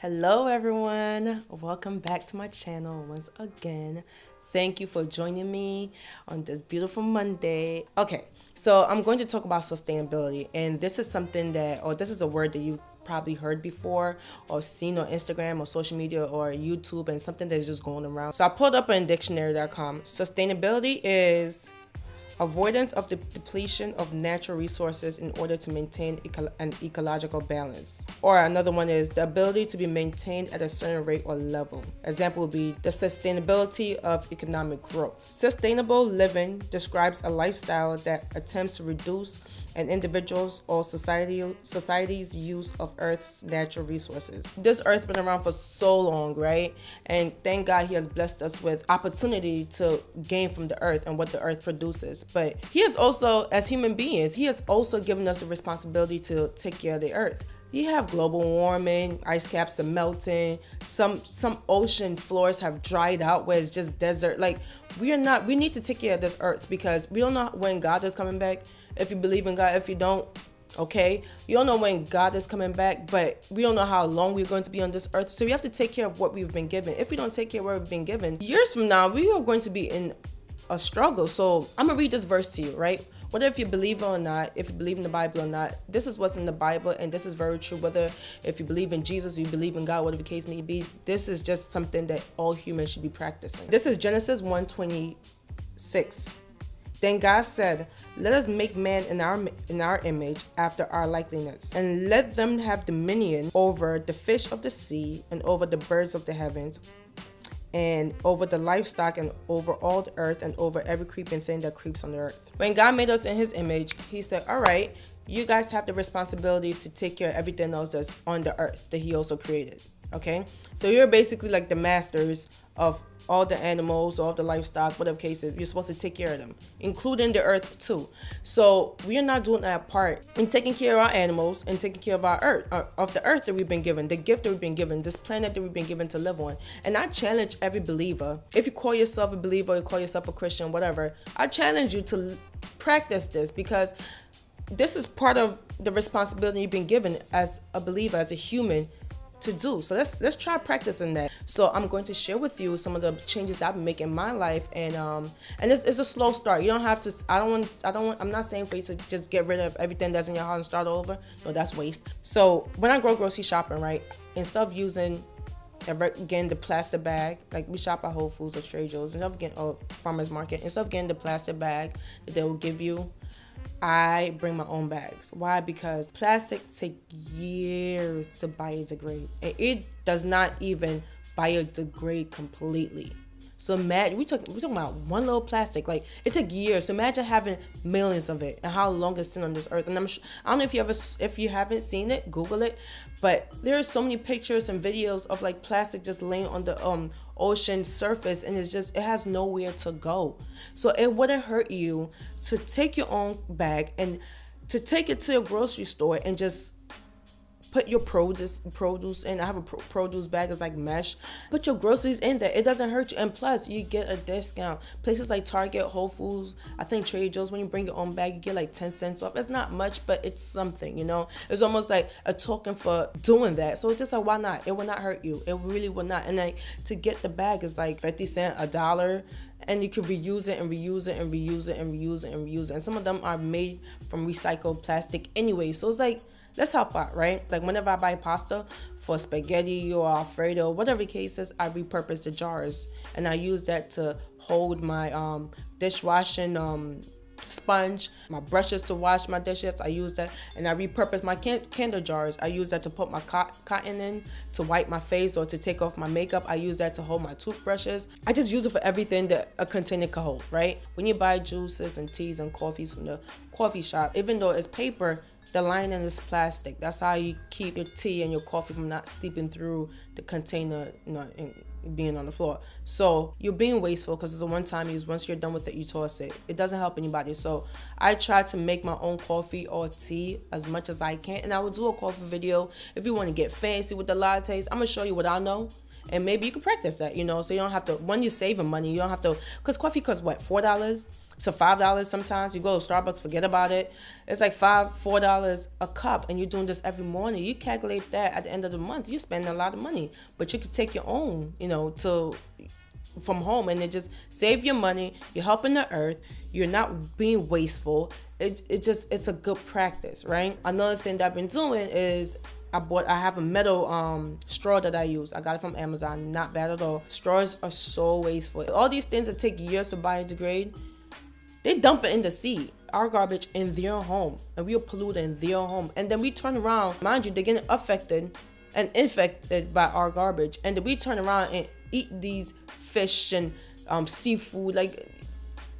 Hello everyone, welcome back to my channel once again. Thank you for joining me on this beautiful Monday. Okay, so I'm going to talk about sustainability and this is something that, or this is a word that you probably heard before or seen on Instagram or social media or YouTube and something that's just going around. So I pulled up on dictionary.com. Sustainability is avoidance of the depletion of natural resources in order to maintain eco an ecological balance. Or another one is the ability to be maintained at a certain rate or level. Example would be the sustainability of economic growth. Sustainable living describes a lifestyle that attempts to reduce an individual's or society society's use of Earth's natural resources. This Earth's been around for so long, right? And thank God He has blessed us with opportunity to gain from the Earth and what the Earth produces. But He has also, as human beings, He has also given us the responsibility to take care of the Earth you have global warming, ice caps are melting, some some ocean floors have dried out where it's just desert. Like we are not we need to take care of this earth because we don't know when God is coming back if you believe in God. If you don't, okay? You don't know when God is coming back, but we don't know how long we're going to be on this earth. So we have to take care of what we've been given. If we don't take care of what we've been given, years from now, we are going to be in a struggle. So I'm to read this verse to you, right? Whether if you believe or not, if you believe in the Bible or not, this is what's in the Bible, and this is very true. Whether if you believe in Jesus, you believe in God, whatever the case may be, this is just something that all humans should be practicing. This is Genesis 126. Then God said, Let us make man in our in our image after our likeness, and let them have dominion over the fish of the sea, and over the birds of the heavens, and over the livestock, and over all the earth, and over every creeping thing that creeps on the earth. When God made us in his image, he said, All right, you guys have the responsibility to take care of everything else that's on the earth that he also created. Okay? So you're basically like the masters of all the animals, all the livestock, whatever case it, you're supposed to take care of them, including the earth too. So we are not doing that part in taking care of our animals and taking care of our earth, uh, of the earth that we've been given, the gift that we've been given, this planet that we've been given to live on. And I challenge every believer, if you call yourself a believer, you call yourself a Christian, whatever, I challenge you to practice this because this is part of the responsibility you've been given as a believer, as a human, to do. So let's let's try practicing that. So I'm going to share with you some of the changes I've been making in my life, and um and it's, it's a slow start. You don't have to. I don't want. I don't want. I'm not saying for you to just get rid of everything that's in your house and start over. No, that's waste. So when I go grocery shopping, right, instead of using getting the plastic bag, like we shop at Whole Foods or Trader Joe's, instead of getting a farmer's market, instead of getting the plastic bag that they will give you, I bring my own bags. Why? Because plastic take years to biodegrade. And it does not even biodegrade completely. So imagine we we talking about one little plastic. Like it took years. So imagine having millions of it and how long it's been on this earth. And I'm I don't know if you ever if you haven't seen it, Google it. But there are so many pictures and videos of like plastic just laying on the um ocean surface and it's just it has nowhere to go. So it wouldn't hurt you to take your own bag and to take it to a grocery store and just put your produce produce in. I have a pro produce bag. It's like mesh. Put your groceries in there. It doesn't hurt you. And plus, you get a discount. Places like Target, Whole Foods, I think Trader Joe's, when you bring your own bag, you get like 10 cents off. It's not much, but it's something, you know? It's almost like a token for doing that. So it's just like, why not? It will not hurt you. It really will not. And like to get the bag is like 50 cent, a dollar and you can reuse it and reuse it and reuse it and reuse it and reuse it. And some of them are made from recycled plastic anyway. So it's like let's help out, right? Like whenever I buy pasta for spaghetti or Alfredo, whatever case is, I repurpose the jars and I use that to hold my um, dishwashing um, sponge, my brushes to wash my dishes. I use that and I repurpose my can candle jars. I use that to put my co cotton in to wipe my face or to take off my makeup. I use that to hold my toothbrushes. I just use it for everything that a container can hold, right? When you buy juices and teas and coffees from the coffee shop, even though it's paper, the lining is plastic. That's how you keep your tea and your coffee from not seeping through the container, you know, being on the floor. So you're being wasteful because it's a one-time use. Once you're done with it, you toss it. It doesn't help anybody. So I try to make my own coffee or tea as much as I can, and I will do a coffee video. If you want to get fancy with the lattes, I'm gonna show you what I know and maybe you can practice that you know so you don't have to when you're saving money you don't have to because coffee costs what four dollars to five dollars sometimes. You go to Starbucks, forget about it. It's like five, four dollars a cup, and you're doing this every morning. You calculate that at the end of the month, you're spending a lot of money. But you could take your own, you know, to from home and it just save your money. You're helping the earth. You're not being wasteful. It it just it's a good practice, right? Another thing that I've been doing is I bought I have a metal um straw that I use. I got it from Amazon. Not bad at all. Straws are so wasteful. All these things that take years to biodegrade, they dump it in the sea. Our garbage in their home. And we'll pollute in their home. And then we turn around, mind you, they're getting affected and infected by our garbage. And then we turn around and eat these fish and um, seafood. Like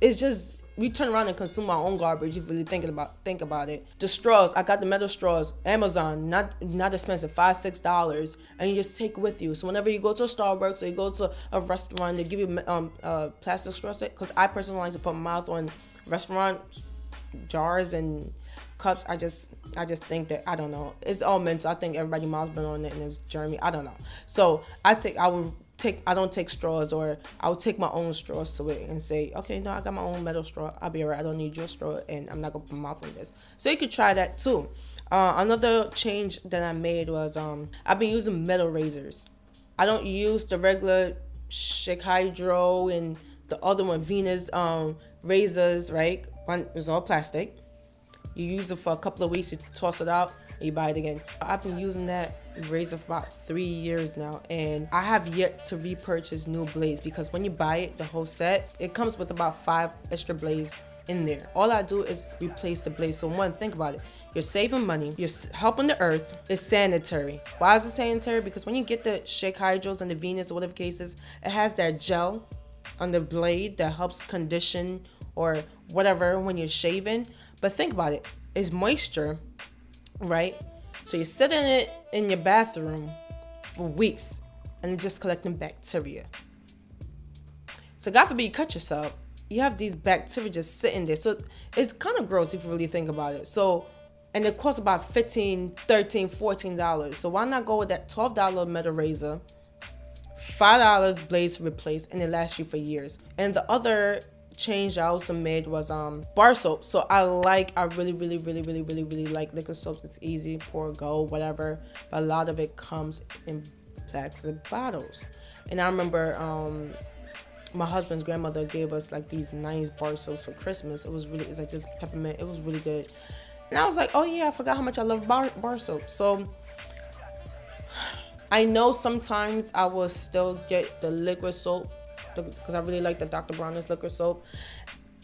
it's just we turn around and consume our own garbage if really thinking about think about it. The straws, I got the metal straws, Amazon, not not expensive, five six dollars, and you just take with you. So whenever you go to a Starbucks or you go to a restaurant, they give you um uh, plastic straws. Because I personally like to put my mouth on restaurant jars and cups. I just I just think that I don't know. It's all mental. I think everybody mouth's been on it and it's germy. I don't know. So I take I would take I don't take straws or I'll take my own straws to it and say, okay, no, I got my own metal straw. I'll be alright. I don't need your straw and I'm not gonna put my mouth on this. So you could try that too. Uh, another change that I made was um I've been using metal razors. I don't use the regular Schick Hydro and the other one Venus um razors, right? One is all plastic. You use it for a couple of weeks, you toss it out, and you buy it again. I've been using that razor for about three years now and I have yet to repurchase new blades because when you buy it, the whole set, it comes with about five extra blades in there. All I do is replace the blades. So one, think about it. You're saving money. You're helping the earth. It's sanitary. Why is it sanitary? Because when you get the Schick Hydros and the Venus or whatever cases, it has that gel on the blade that helps condition or whatever when you're shaving. But think about it. It's moisture, right? So you sit in it in your bathroom for weeks and just collecting bacteria. So God forbid you cut yourself, you have these bacteria just sitting there. So it's kind of gross if you really think about it. So and it costs about 15 13 14 dollars so why not go with that 12 dollar metal razor five dollars blades replace and it lasts you for years and the other change I also made was um bar soap. So I like, I really, really, really, really, really, really like liquid soaps. It's easy, pour, go, whatever. But a lot of it comes in plastic bottles. And I remember um my husband's grandmother gave us like these nice bar soaps for Christmas. It was really, it's like this peppermint. It was really good. And I was like, oh yeah, I forgot how much I love bar, bar soap. So I know sometimes I will still get the liquid soap because I really like the Dr. Bronner's liquid soap.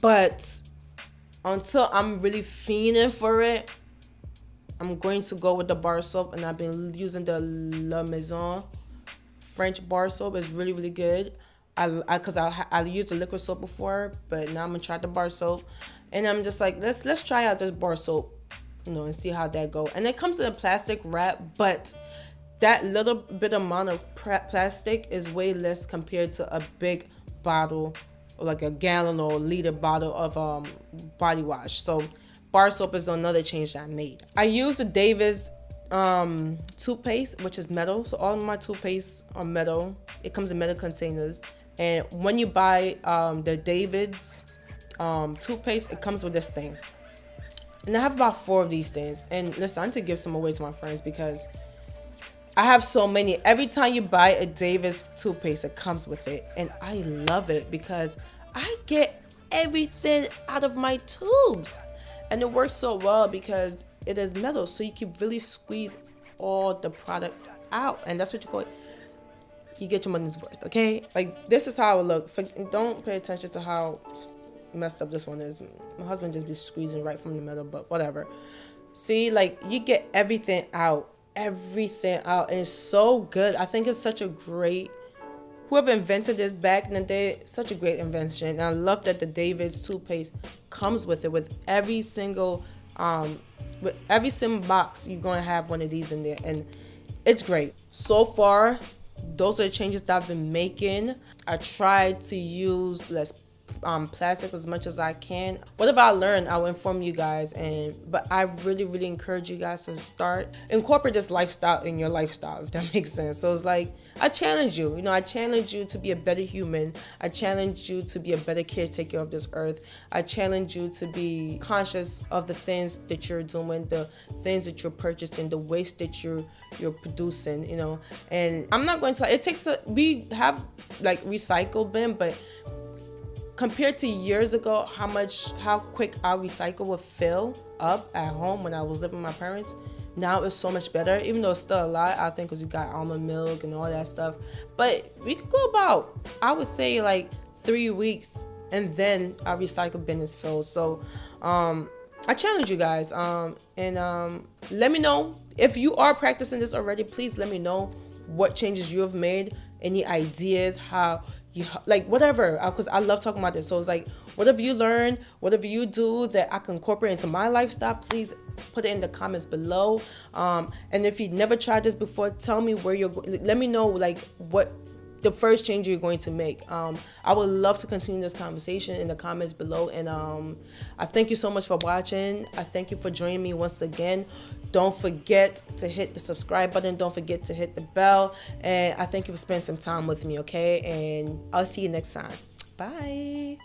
But until I'm really fiending for it, I'm going to go with the bar soap, and I've been using the La Maison French bar soap. It's really really good. I because I, I, used the liquid soap before, but now I'm gonna try the bar soap, and I'm just like let's let's try out this bar soap, you know, and see how that go. And it comes in a plastic wrap, but that little bit amount of plastic is way less compared to a big bottle like a gallon or a liter bottle of um, body wash. So bar soap is another change that i made. I use the Davids um, toothpaste which is metal. So all my toothpaste are metal. It comes in metal containers. And when you buy um, the david's um, toothpaste it comes with this thing. And i have about four of these things. And listen i need to give some away to my friends because I have so many. Every time you buy a Davids toothpaste, it comes with it. And I love it because I get everything out of my tubes. And it works so well because it is metal. So you can really squeeze all the product out. And that's what you call it. You get your money's worth, okay? Like, this is how it look. Don't pay attention to how messed up this one is. My husband just be squeezing right from the middle, but whatever. See, like, you get everything out everything out it's so good. I think it's such a great whoever invented this back in the day, such a great invention. And I love that the David's toothpaste comes with it with every single um with every single box you're gonna have one of these in there and it's great. So far, those are the changes that I've been making. I tried to use less um, plastic as much as I can. Whatever I learn, I'll inform you guys. And but I really, really encourage you guys to start incorporate this lifestyle in your lifestyle, if that makes sense. So it's like I challenge you. You know, I challenge you to be a better human. I challenge you to be a better caretaker of this earth. I challenge you to be conscious of the things that you're doing, the things that you're purchasing, the waste that you're you're producing. You know, and I'm not going to. It takes a. We have like recycle bin, but compared to years ago, how much, how quick our recycle would fill up at home when I was living with my parents, now it's so much better. Even though it's still a lot, I think, because you got almond milk and all that stuff. But we could go about, I would say, like three weeks, and then our recycle bin is filled. So, um, I challenge you guys, um, and um, let me know if you are practicing this already. Please let me know what changes you have made, any ideas, how you like whatever because uh, I love talking about this. So it's like whatever you learn, whatever you do that I can incorporate into my lifestyle, please put it in the comments below. Um, and if you never tried this before, tell me where you're. Let me know like what the first change you're going to make. Um, I would love to continue this conversation in the comments below. And um, I thank you so much for watching. I thank you for joining me once again. Don't forget to hit the subscribe button. Don't forget to hit the bell. And I thank you for spending some time with me, okay? And I'll see you next time. Bye.